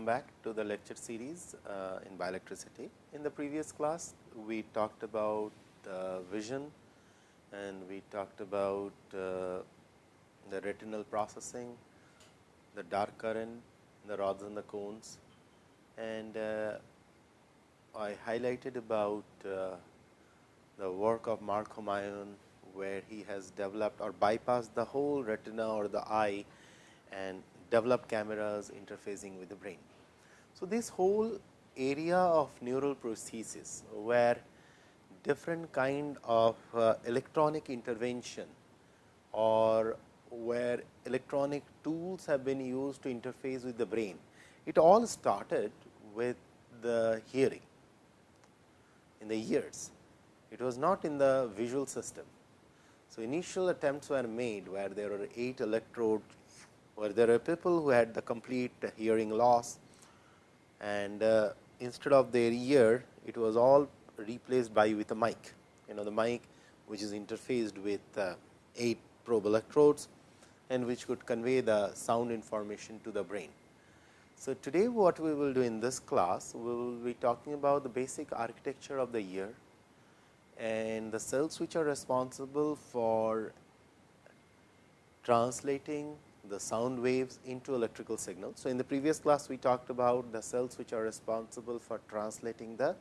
welcome back to the lecture series uh, in bioelectricity. In the previous class, we talked about uh, vision and we talked about uh, the retinal processing, the dark current, the rods and the cones and uh, I highlighted about uh, the work of Mark Humayun, where he has developed or bypassed the whole retina or the eye and developed cameras interfacing with the brain. So, this whole area of neural prosthesis, where different kind of uh, electronic intervention or where electronic tools have been used to interface with the brain. It all started with the hearing in the ears. It was not in the visual system. So, initial attempts were made where there were 8 electrodes, where there were people who had the complete hearing loss and uh, instead of their ear, it was all replaced by with a mic. You know the mic which is interfaced with uh, 8 probe electrodes and which could convey the sound information to the brain. So, today what we will do in this class, we will be talking about the basic architecture of the ear and the cells which are responsible for translating the sound waves into electrical signals. So, in the previous class we talked about the cells which are responsible for translating the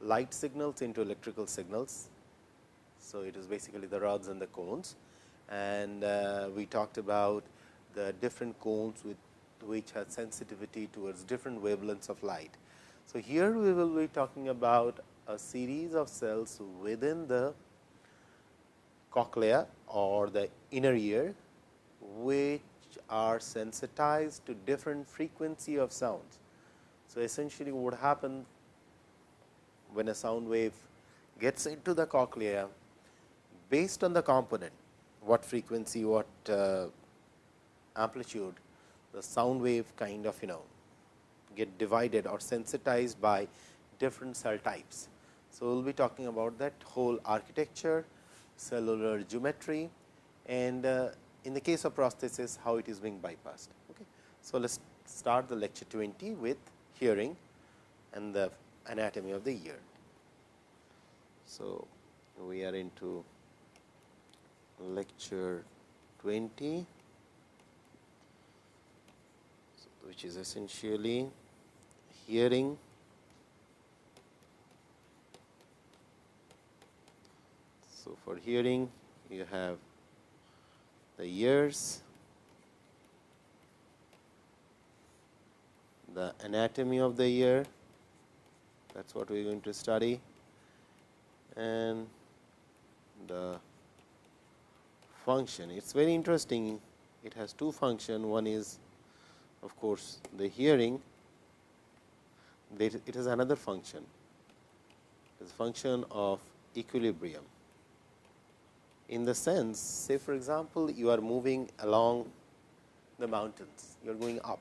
light signals into electrical signals. So, it is basically the rods and the cones and uh, we talked about the different cones with which has sensitivity towards different wavelengths of light. So, here we will be talking about a series of cells within the cochlea or the inner ear, which are sensitized to different frequency of sounds. So, essentially what happens when a sound wave gets into the cochlea based on the component what frequency, what uh, amplitude, the sound wave kind of you know get divided or sensitized by different cell types. So, we will be talking about that whole architecture, cellular geometry and uh, in the case of prosthesis how it is being bypassed. Okay. So, let us start the lecture 20 with hearing and the anatomy of the ear. So, we are into lecture 20 which is essentially hearing so for hearing you have the ears the anatomy of the ear that is what we are going to study and the function. It is very interesting, it has two function, one is of course, the hearing, it has another function, it is a function of equilibrium. In the sense, say for example, you are moving along the mountains, you are going up.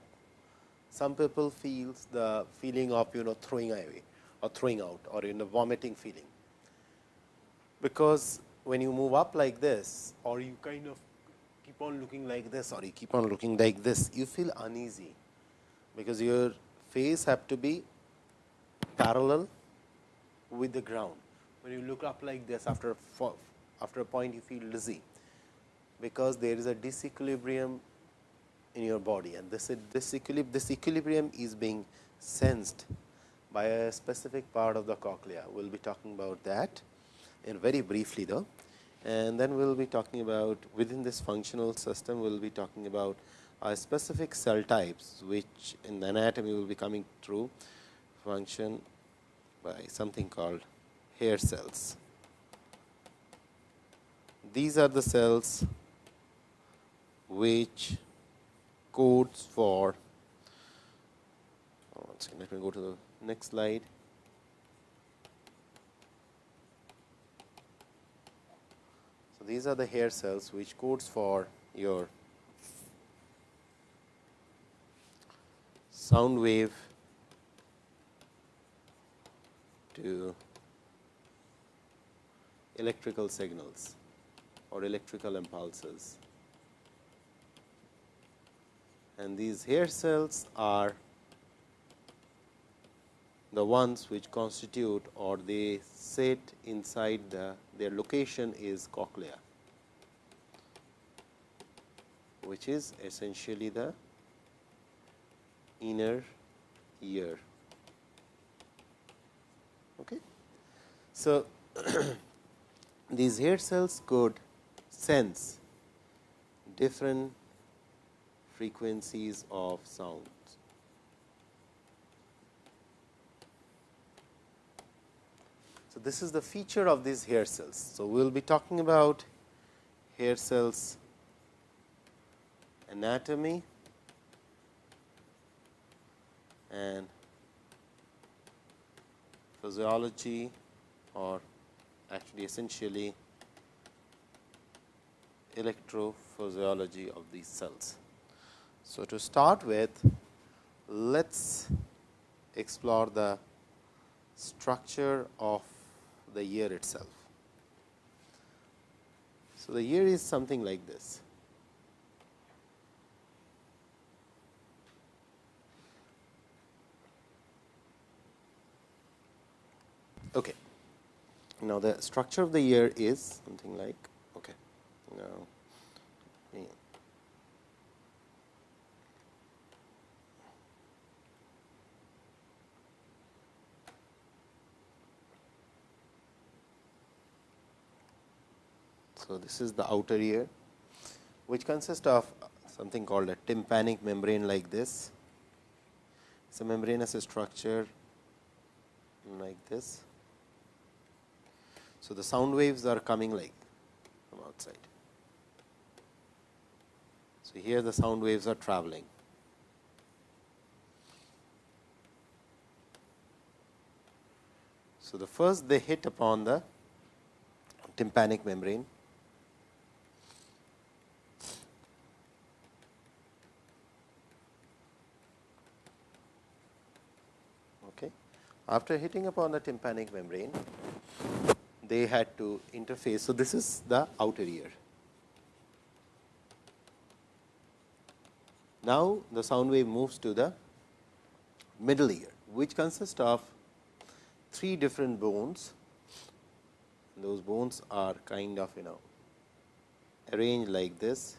Some people feels the feeling of you know throwing away or throwing out or in a vomiting feeling, because when you move up like this or you kind of keep on looking like this or you keep on looking like this, you feel uneasy, because your face have to be parallel with the ground. When you look up like this after after a point you feel dizzy, because there is a disequilibrium in your body and this, this, equilib this equilibrium is being sensed by a specific part of the cochlea. We will be talking about that in very briefly though. And then we will be talking about within this functional system, we will be talking about specific cell types, which in the anatomy will be coming through function by something called hair cells. These are the cells which codes for, oh, let me go to the next slide. So, these are the hair cells which codes for your sound wave to electrical signals or electrical impulses. And these hair cells are the ones which constitute or they sit inside the their location is cochlea, which is essentially the inner ear. Okay. So, these hair cells could sense different frequencies of sounds. So, this is the feature of these hair cells. So, we will be talking about hair cells anatomy and physiology or actually essentially electrophysiology of these cells. So, to start with let us explore the structure of the ear itself. So, the ear is something like this. Okay. Now, the structure of the ear is something like okay. Now, So, this is the outer ear which consists of something called a tympanic membrane like this. It is a membranous structure like this. So, the sound waves are coming like from outside. So, here the sound waves are traveling. So, the first they hit upon the tympanic membrane After hitting upon the tympanic membrane, they had to interface. So, this is the outer ear. Now, the sound wave moves to the middle ear, which consists of three different bones. Those bones are kind of you know arranged like this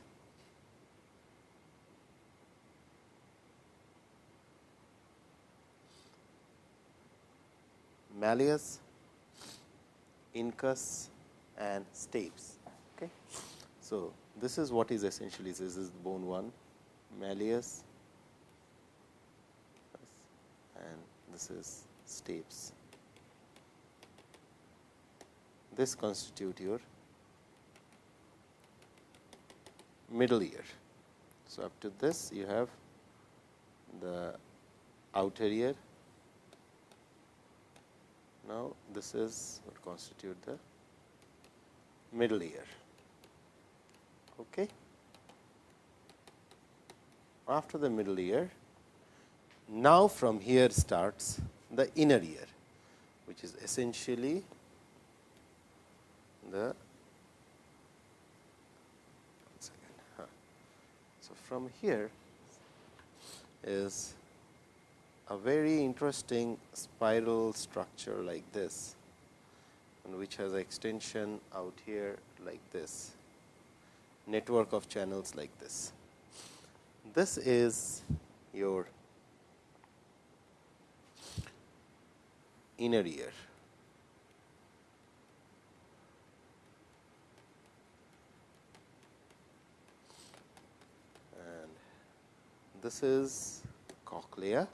malleus, incus and stapes. Okay. So, this is what is essentially this is bone 1 malleus and this is stapes. This constitute your middle ear. So, up to this you have the outer ear now, this is what constitute the middle ear. Okay. After the middle ear, now from here starts the inner ear, which is essentially the so from here is a very interesting spiral structure like this and which has extension out here like this network of channels like this. This is your inner ear. And this is cochlea.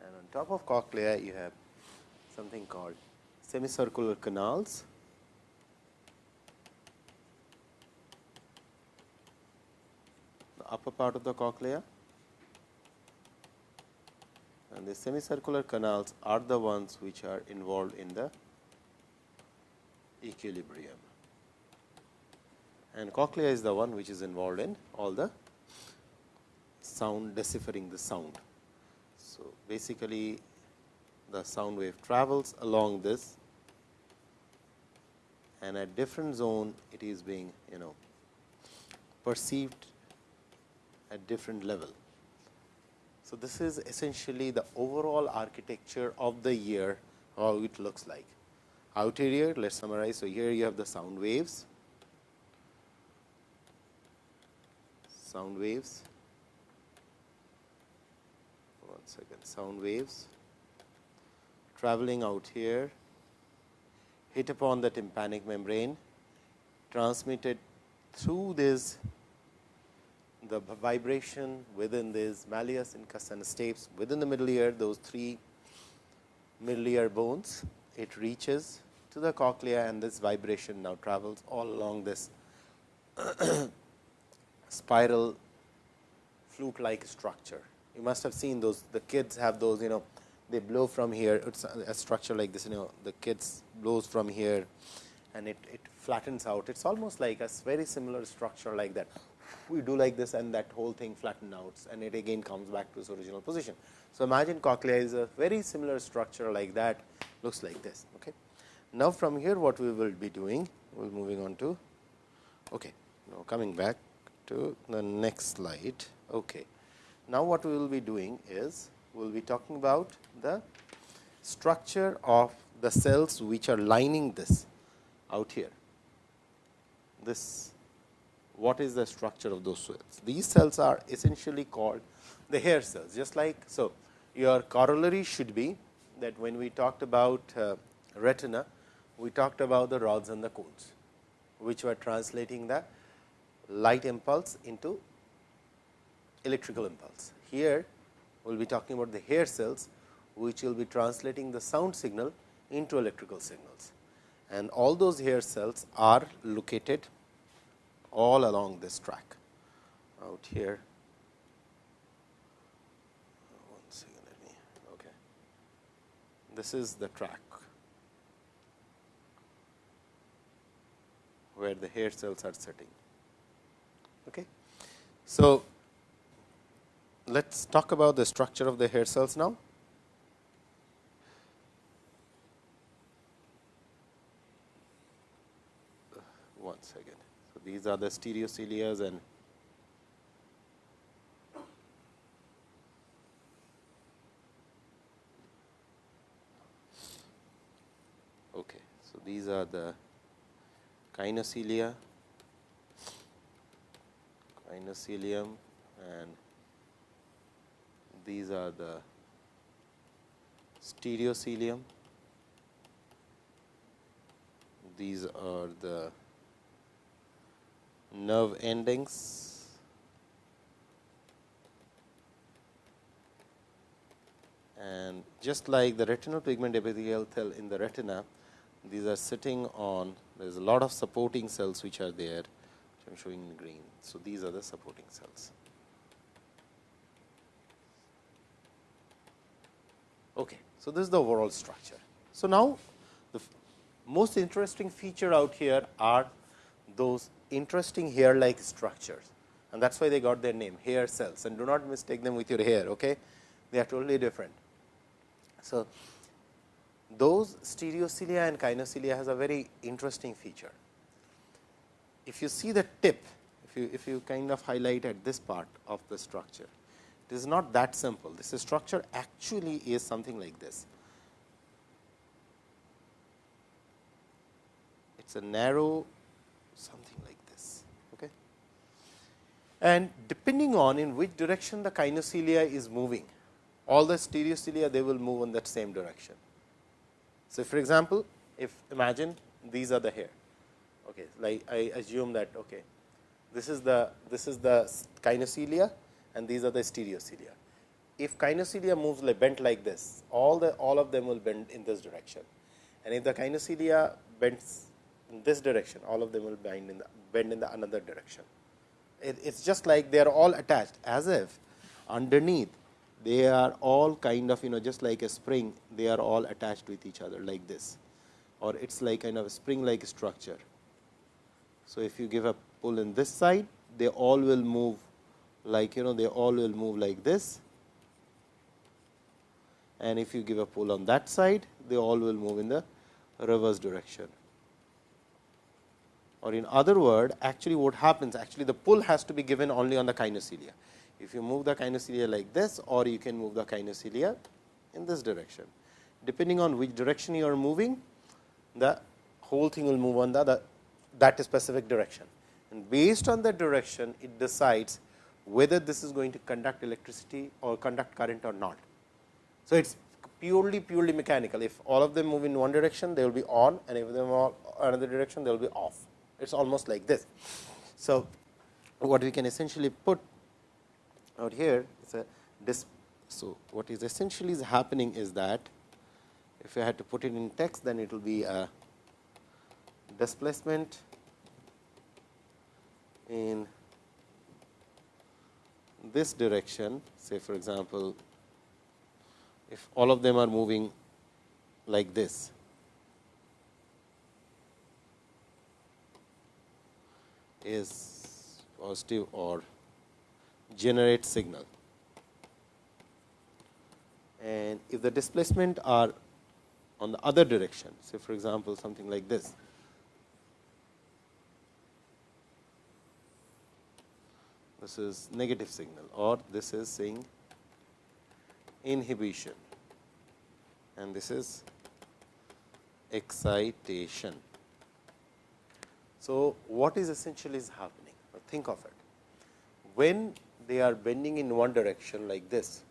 And on top of cochlea you have something called semicircular canals. The upper part of the cochlea and the semicircular canals are the ones which are involved in the equilibrium. And cochlea is the one which is involved in all the sound deciphering the sound. So, basically the sound wave travels along this and at different zone it is being you know perceived at different level. So, this is essentially the overall architecture of the ear how it looks like. Outer ear let us summarize. So, here you have the sound waves, sound waves, one second, sound waves traveling out here, hit upon the tympanic membrane, transmitted through this the vibration within this malleus, incus and stapes within the middle ear, those three middle ear bones, it reaches to the cochlea and this vibration now travels all along this spiral flute like structure. You must have seen those the kids have those you know they blow from here it is a structure like this you know the kids blows from here and it, it flattens out it is almost like a very similar structure like that we do like this and that whole thing flatten out and it again comes back to its original position. So, imagine cochlea is a very similar structure like that looks like this. Okay. Now, from here what we will be doing we will moving on to okay. now coming back to the next slide. Okay. Now, what we will be doing is we will be talking about the structure of the cells which are lining this out here. This what is the structure of those cells. These cells are essentially called the hair cells just like. So, your corollary should be that when we talked about uh, retina, we talked about the rods and the cones, which were translating the light impulse into electrical impulse. Here, we will be talking about the hair cells, which will be translating the sound signal into electrical signals. And all those hair cells are located all along this track out here. One second. Okay, this is the track where the hair cells are sitting. Okay. So, let us talk about the structure of the hair cells now. One second these are the stereocilias and okay so these are the kinocilia kinocilium and these are the stereocilium these are the nerve endings and just like the retinal pigment epithelial cell in the retina these are sitting on there is a lot of supporting cells which are there which I am showing in green. So, these are the supporting cells. Okay. So, this is the overall structure. So, now the most interesting feature out here are those interesting hair like structures and that is why they got their name hair cells and do not mistake them with your hair. Okay? They are totally different. So, those stereocilia and kinocilia has a very interesting feature. If you see the tip, if you, if you kind of highlight at this part of the structure, it is not that simple. This structure actually is something like this. It is a narrow something like and depending on in which direction the kinocilia is moving, all the stereocilia they will move in that same direction. So, for example, if imagine these are the hair, okay, like I assume that okay, this is the this is the kinocilia and these are the stereocilia. If kinocilia moves like bent like this, all the all of them will bend in this direction, and if the kinocilia bends in this direction, all of them will bend in the bend in the another direction it is just like they are all attached as if underneath they are all kind of you know just like a spring they are all attached with each other like this. Or it is like kind of a spring like structure. So, if you give a pull in this side they all will move like you know they all will move like this. And if you give a pull on that side they all will move in the reverse direction or in other word actually what happens actually the pull has to be given only on the kinocilia. if you move the kinocilia like this or you can move the kinocilia in this direction. Depending on which direction you are moving, the whole thing will move on the, the that specific direction. And based on that direction, it decides whether this is going to conduct electricity or conduct current or not. So, it is purely purely mechanical. If all of them move in one direction, they will be on and if them all another direction, they will be off. It is almost like this. So, what we can essentially put out here is a dis so what is essentially is happening is that if I had to put it in text then it will be a displacement in this direction say for example, if all of them are moving like this is positive or generate signal. And if the displacement are on the other direction, say for example, something like this, this is negative signal or this is saying inhibition and this is excitation. So, what is essentially is happening? Think of it. When they are bending in one direction like this,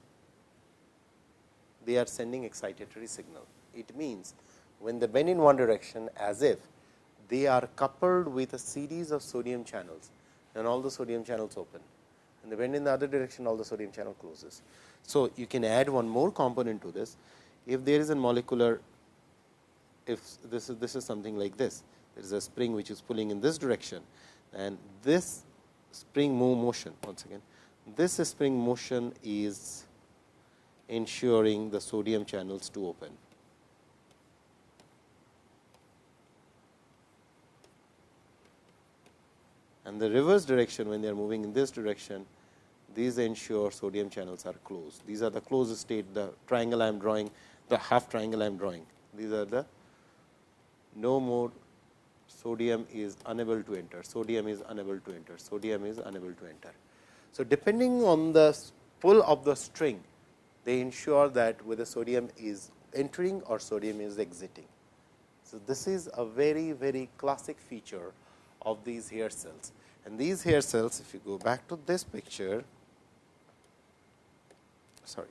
they are sending excitatory signal. It means, when they bend in one direction as if they are coupled with a series of sodium channels and all the sodium channels open and they bend in the other direction all the sodium channel closes. So, you can add one more component to this if there is a molecular if this is this is something like this there is a spring which is pulling in this direction and this spring move motion once again this spring motion is ensuring the sodium channels to open. And the reverse direction when they are moving in this direction, these ensure sodium channels are closed. These are the closed state, the triangle I am drawing, the half triangle I am drawing. These are the no more sodium is unable to enter, sodium is unable to enter, sodium is unable to enter. So, depending on the pull of the string, they ensure that whether sodium is entering or sodium is exiting. So, this is a very very classic feature of these hair cells and these hair cells if you go back to this picture sorry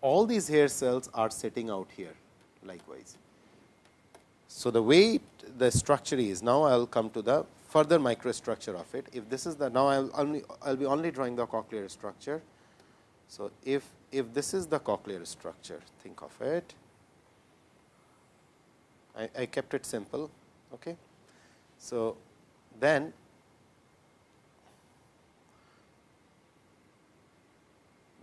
all these hair cells are sitting out here likewise. So, the way the structure is now I will come to the further microstructure of it. If this is the now I will only I will be only drawing the cochlear structure. So, if if this is the cochlear structure think of it I, I kept it simple. Okay. So, then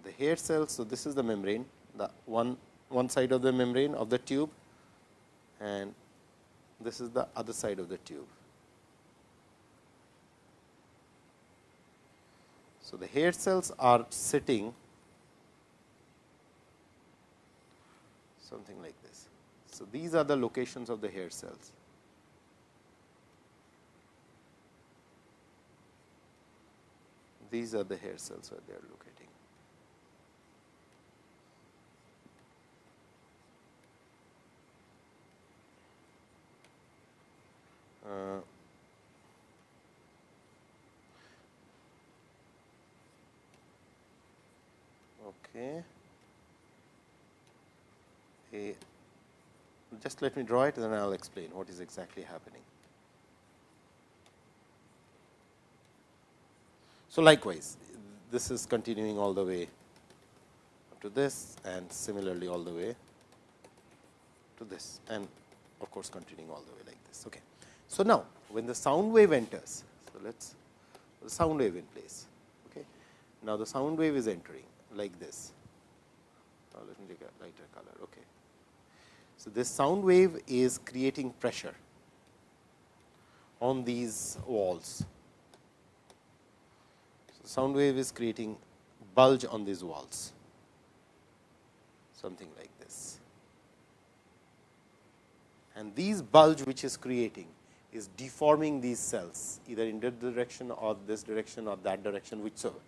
the hair cells. So, this is the membrane the one one side of the membrane of the tube and this is the other side of the tube. So, the hair cells are sitting something like this. So, these are the locations of the hair cells. These are the hair cells where they are locating. Uh, Okay. A, just let me draw it, and then I will explain what is exactly happening. So, likewise, this is continuing all the way to this and similarly all the way to this and of course, continuing all the way like this. Okay. So, now when the sound wave enters, so let us the sound wave in place. Okay. Now, the sound wave is entering like this. Now, let me take a lighter color. Okay. So, this sound wave is creating pressure on these walls. So, sound wave is creating bulge on these walls, something like this. And these bulge which is creating is deforming these cells either in this direction or this direction or that direction whichever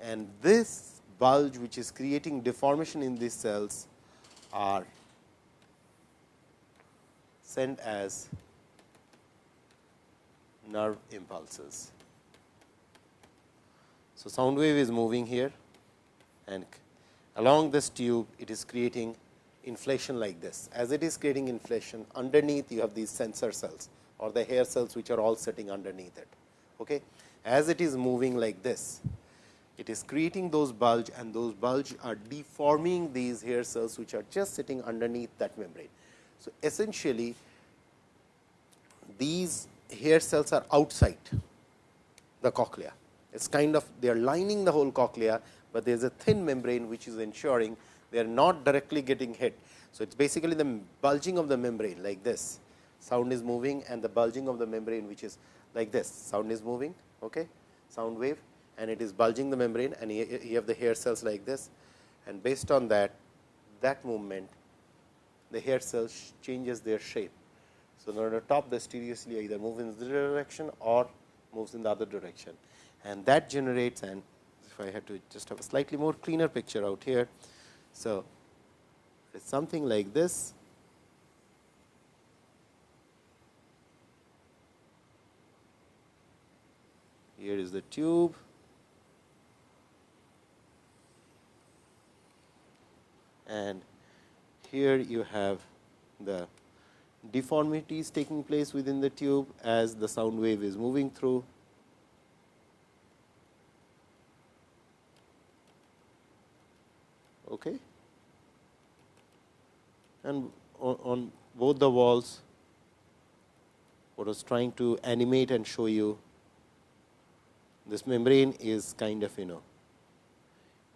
and this bulge which is creating deformation in these cells are sent as nerve impulses. So, sound wave is moving here and along this tube it is creating inflation like this. As it is creating inflation underneath you have these sensor cells or the hair cells which are all sitting underneath it. Okay. As it is moving like this, it is creating those bulge and those bulge are deforming these hair cells which are just sitting underneath that membrane. So, essentially these hair cells are outside the cochlea. It is kind of they are lining the whole cochlea, but there is a thin membrane which is ensuring they are not directly getting hit. So, it is basically the bulging of the membrane like this sound is moving and the bulging of the membrane which is like this sound is moving okay sound wave and it is bulging the membrane and you have the hair cells like this and based on that that movement the hair cells changes their shape. So, on the top the stereocilia either move in this direction or moves in the other direction and that generates and if I had to just have a slightly more cleaner picture out here. So, it is something like this here is the tube and here you have the deformities taking place within the tube as the sound wave is moving through. Okay. And on, on both the walls, what I was trying to animate and show you this membrane is kind of you know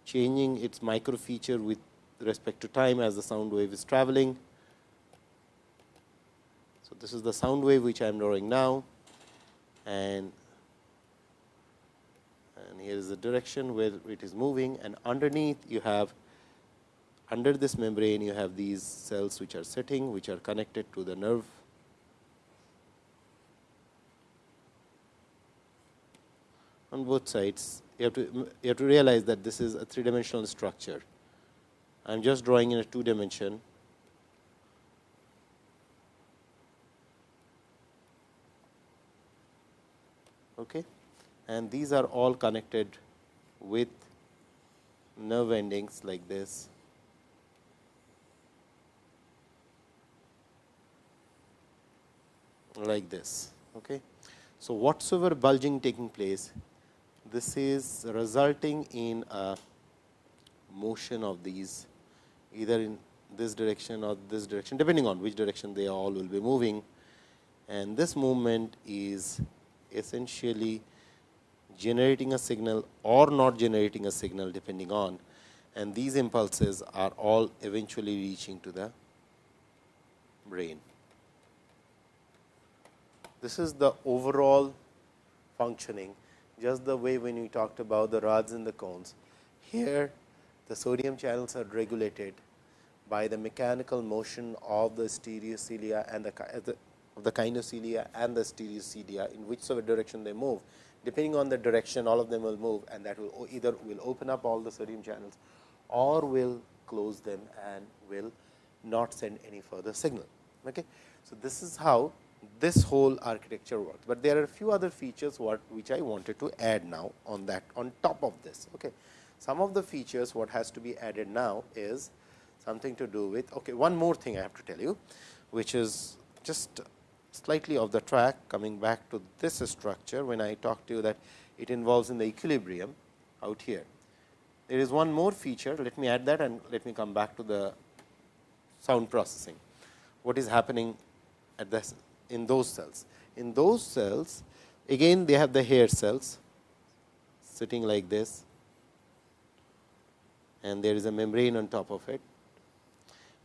changing its micro feature with respect to time as the sound wave is traveling. So, this is the sound wave which I am drawing now and and here is the direction where it is moving and underneath you have under this membrane you have these cells which are sitting which are connected to the nerve. On both sides you have to you have to realize that this is a three dimensional structure. I am just drawing in a two dimension okay? And these are all connected with nerve endings like this like this okay? So whatsoever bulging taking place this is resulting in a motion of these either in this direction or this direction depending on which direction they all will be moving. And this movement is essentially generating a signal or not generating a signal depending on. And these impulses are all eventually reaching to the brain. This is the overall functioning just the way when we talked about the rods and the cones. Here the sodium channels are regulated by the mechanical motion of the stereocilia and the, uh, the the kinocilia and the stereocilia in whichever direction they move. Depending on the direction, all of them will move and that will either will open up all the sodium channels or will close them and will not send any further signal. Okay. So, this is how this whole architecture works, but there are a few other features what which I wanted to add now on that on top of this. Okay. Some of the features what has to be added now is something to do with okay, one more thing I have to tell you, which is just slightly off the track coming back to this structure when I talked to you that it involves in the equilibrium out here. There is one more feature, let me add that and let me come back to the sound processing. What is happening at this in those cells? In those cells, again they have the hair cells sitting like this and there is a membrane on top of it.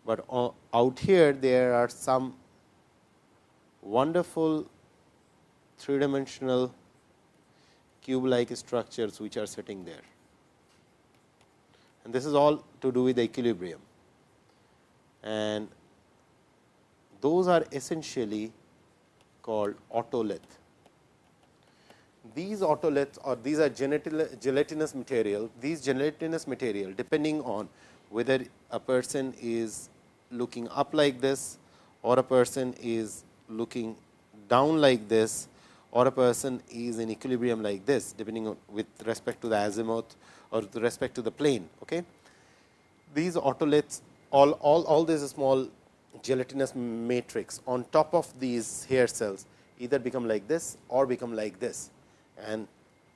But out here there are some wonderful three dimensional cube like structures which are sitting there. And this is all to do with the equilibrium. And those are essentially called otolith. these otoliths or these are gelatinous material, these gelatinous material depending on whether a person is looking up like this or a person is looking down like this or a person is in equilibrium like this depending on with respect to the azimuth or with respect to the plane. Okay. These otoliths all, all, all this small gelatinous matrix on top of these hair cells either become like this or become like this and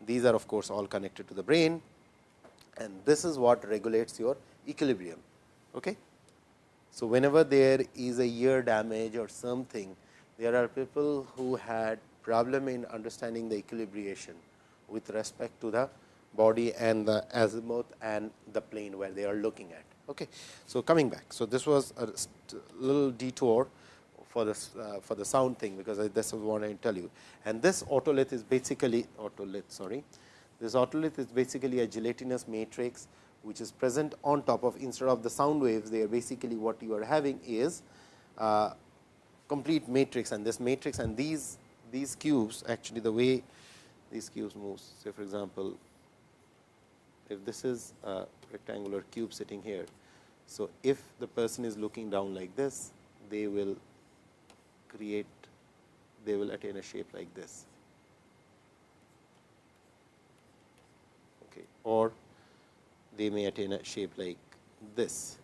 these are of course, all connected to the brain and this is what regulates your equilibrium. Okay. So, whenever there is a ear damage or something, there are people who had problem in understanding the equilibration with respect to the body and the azimuth and the plane where they are looking at. Okay. So, coming back. So, this was a little detour for this uh, for the sound thing, because I, this is what I tell you. And this otolith is basically otolith sorry. This otolith is basically a gelatinous matrix, which is present on top of instead of the sound waves, they are basically what you are having is uh, complete matrix and this matrix and these these cubes actually the way these cubes moves. Say for example, if this is a rectangular cube sitting here. So, if the person is looking down like this, they will create, they will attain a shape like this. Okay. Or they may attain a shape like this.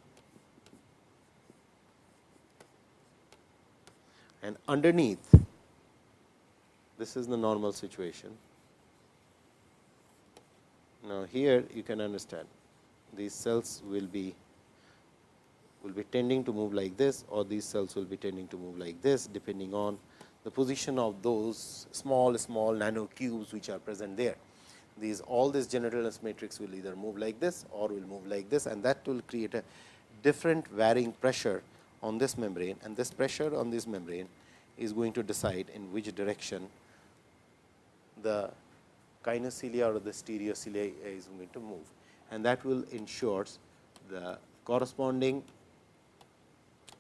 And underneath, this is the normal situation. Now, here you can understand these cells will be will be tending to move like this or these cells will be tending to move like this depending on the position of those small small nano cubes which are present there. These all this gelatinous matrix will either move like this or will move like this and that will create a different varying pressure on this membrane and this pressure on this membrane is going to decide in which direction the kinocilia or the stereocilia is going to move and that will ensures the corresponding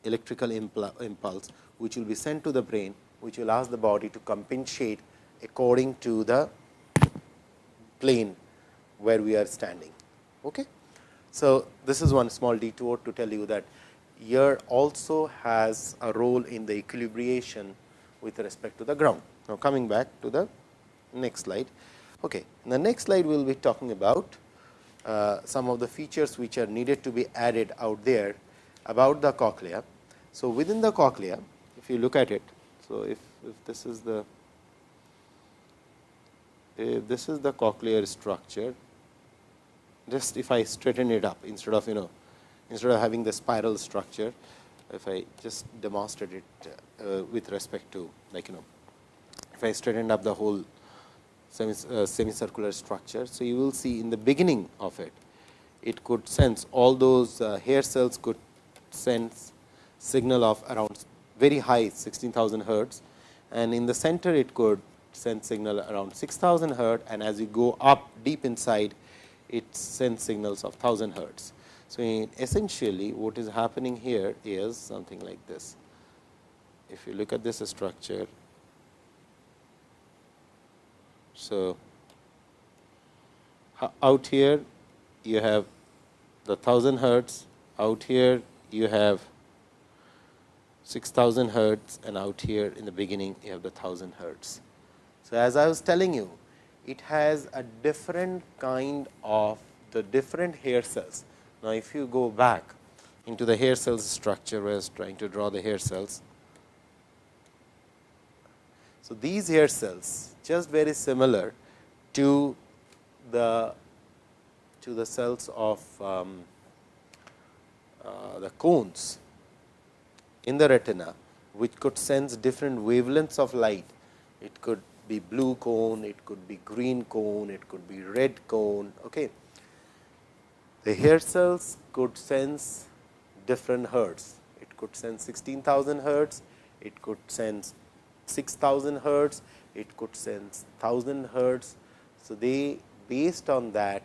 electrical impulse, which will be sent to the brain, which will ask the body to compensate according to the plane where we are standing. Okay? So, this is one small detour to tell you that ear also has a role in the equilibration with respect to the ground. Now, coming back to the next slide. Okay. In the next slide, we will be talking about uh, some of the features which are needed to be added out there about the cochlea. So, within the cochlea, if you look at it, so if, if this is the if this is the cochlear structure, just if I straighten it up instead of you know instead of having the spiral structure, if I just demonstrate it uh, with respect to like you know if I straighten up the whole uh, semicircular structure. So, you will see in the beginning of it, it could sense all those uh, hair cells could sense signal of around very high 16,000 hertz and in the center it could send signal around 6000 hertz and as you go up deep inside it sends signals of 1000 hertz. So, essentially what is happening here is something like this. If you look at this structure, so out here you have the 1000 hertz, out here you have 6000 hertz and out here in the beginning you have the 1000 hertz. So, as I was telling you it has a different kind of the different hair cells. Now, if you go back into the hair cells structure where I was trying to draw the hair cells. So, these hair cells just very similar to the to the cells of um, Uh, the cones in the retina, which could sense different wavelengths of light. It could be blue cone, it could be green cone, it could be red cone. Okay. The hair cells could sense different hertz. It could sense 16,000 hertz, it could sense 6000 hertz, it could sense 1000 hertz. So, they based on that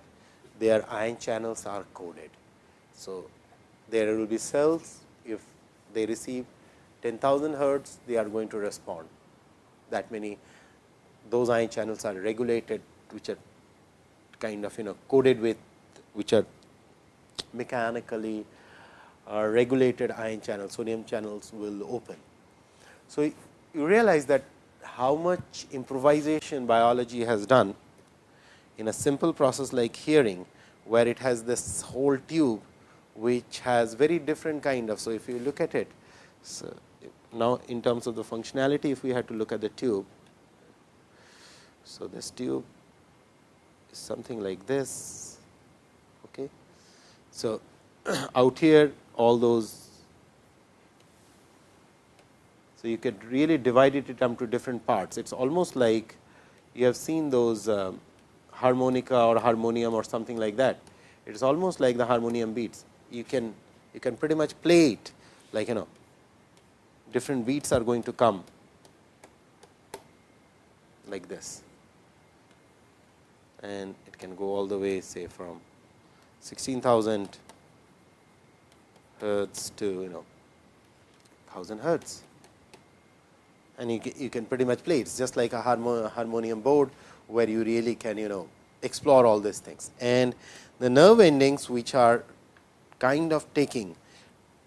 their ion channels are coded. So, there will be cells if they receive 10,000 hertz, they are going to respond that many those ion channels are regulated which are kind of you know coded with which are mechanically uh, regulated ion channels sodium channels will open. So, you realize that how much improvisation biology has done in a simple process like hearing, where it has this whole tube which has very different kind of. So, if you look at it, so now in terms of the functionality, if we had to look at the tube. So, this tube is something like this. Okay. So, out here all those. So, you could really divide it into different parts. It is almost like you have seen those uh, harmonica or harmonium or something like that. It is almost like the harmonium beats. You can you can pretty much play it like you know different beats are going to come like this and it can go all the way say from 16,000 hertz to you know 1000 hertz and you, you can pretty much play it. It's just like a harmonium board where you really can you know explore all these things. And the nerve endings which are kind of taking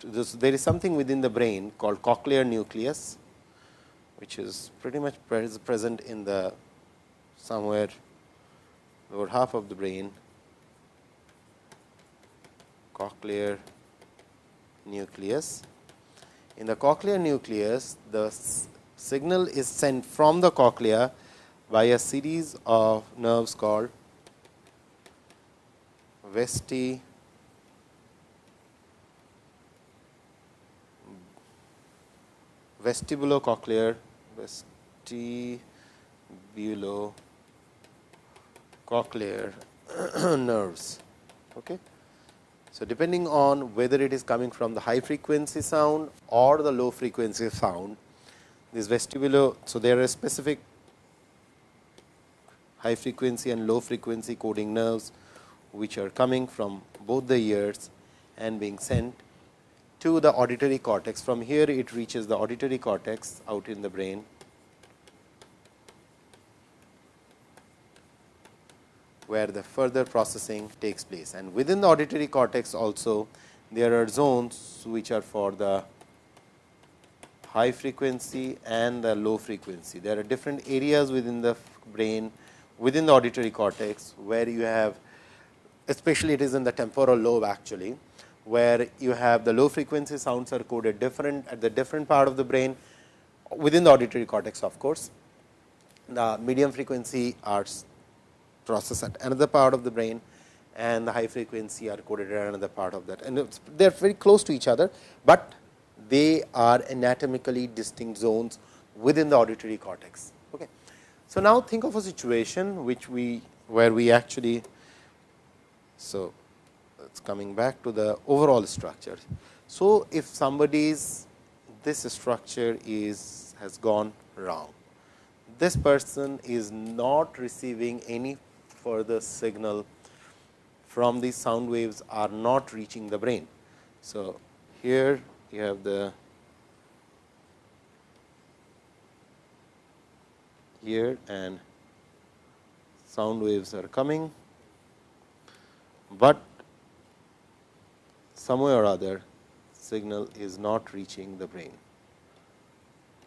this, there is something within the brain called cochlear nucleus, which is pretty much present in the somewhere lower half of the brain, cochlear nucleus. In the cochlear nucleus, the signal is sent from the cochlea by a series of nerves called vesti vestibulocochlear vestibulocochlear nerves. Okay. So, depending on whether it is coming from the high frequency sound or the low frequency sound, this vestibulo. So, there are specific high frequency and low frequency coding nerves, which are coming from both the ears and being sent to the auditory cortex. From here it reaches the auditory cortex out in the brain. where the further processing takes place. And within the auditory cortex also there are zones which are for the high frequency and the low frequency. There are different areas within the brain within the auditory cortex, where you have especially it is in the temporal lobe actually, where you have the low frequency sounds are coded different at the different part of the brain within the auditory cortex of course. The medium frequency are processed at another part of the brain and the high frequency are coded at another part of that and they are very close to each other, but they are anatomically distinct zones within the auditory cortex. Okay. So, now think of a situation which we where we actually so it's coming back to the overall structure. So, if somebody's this structure is has gone wrong, this person is not receiving any further signal from these sound waves are not reaching the brain. So, here you have the here and sound waves are coming, but some way or other signal is not reaching the brain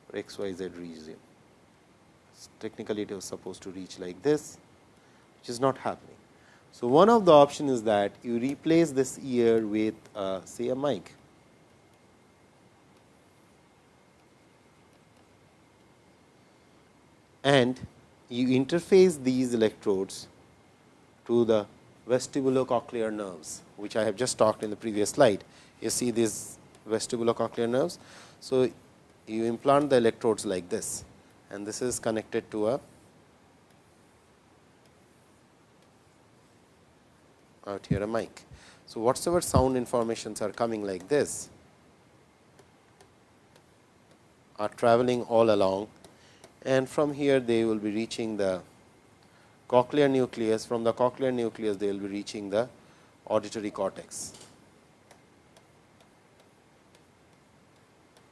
for x y z region. Technically, it was supposed to reach like this, which is not happening. So, one of the option is that you replace this ear with uh, say a mic. And you interface these electrodes to the vestibulocochlear nerves, which I have just talked in the previous slide. You see these vestibulocochlear nerves. So, you implant the electrodes like this and this is connected to a out here a mic. So, whatsoever sound informations are coming like this are traveling all along and from here they will be reaching the cochlear nucleus. From the cochlear nucleus, they will be reaching the auditory cortex.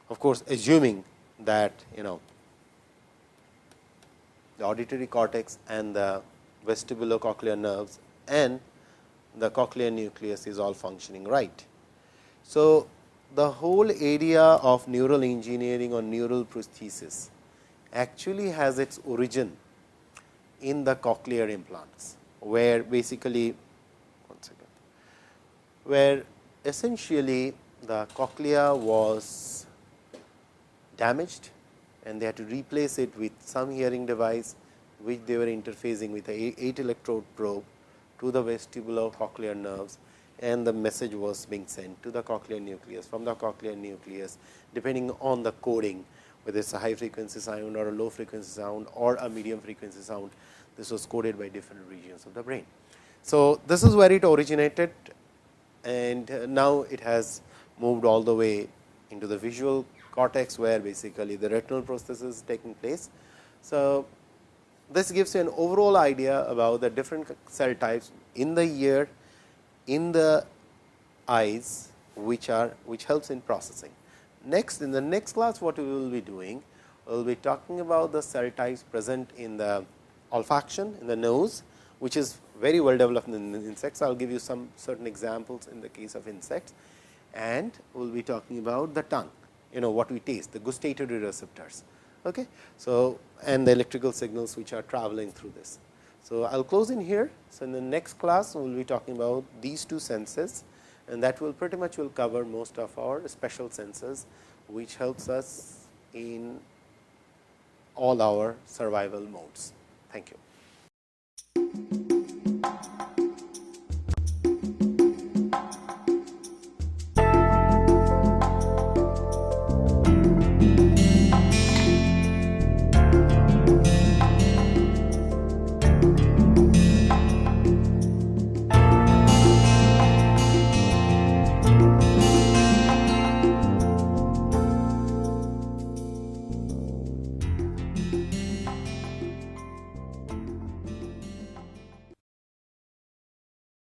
Of course, assuming that you know the auditory cortex and the vestibulocochlear nerves and the cochlear nucleus is all functioning right. So, the whole area of neural engineering or neural prosthesis actually has its origin in the cochlear implants, where basically one second, where essentially the cochlea was damaged and they had to replace it with some hearing device, which they were interfacing with a 8 electrode probe to the vestibular cochlear nerves and the message was being sent to the cochlear nucleus from the cochlear nucleus depending on the coding whether it is a high frequency sound or a low frequency sound or a medium frequency sound this was coded by different regions of the brain. So, this is where it originated and uh, now it has moved all the way into the visual cortex where basically the retinal process is taking place. So, this gives you an overall idea about the different cell types in the ear, in the eyes, which are which helps in processing. Next, in the next class, what we will be doing, we will be talking about the cell types present in the olfaction in the nose, which is very well developed in insects. I will give you some certain examples in the case of insects and we will be talking about the tongue, you know what we taste, the gustatory receptors. Okay. So, and the electrical signals which are traveling through this. So, I will close in here. So, in the next class, we will be talking about these two senses and that will pretty much will cover most of our special senses, which helps us in all our survival modes. Thank you.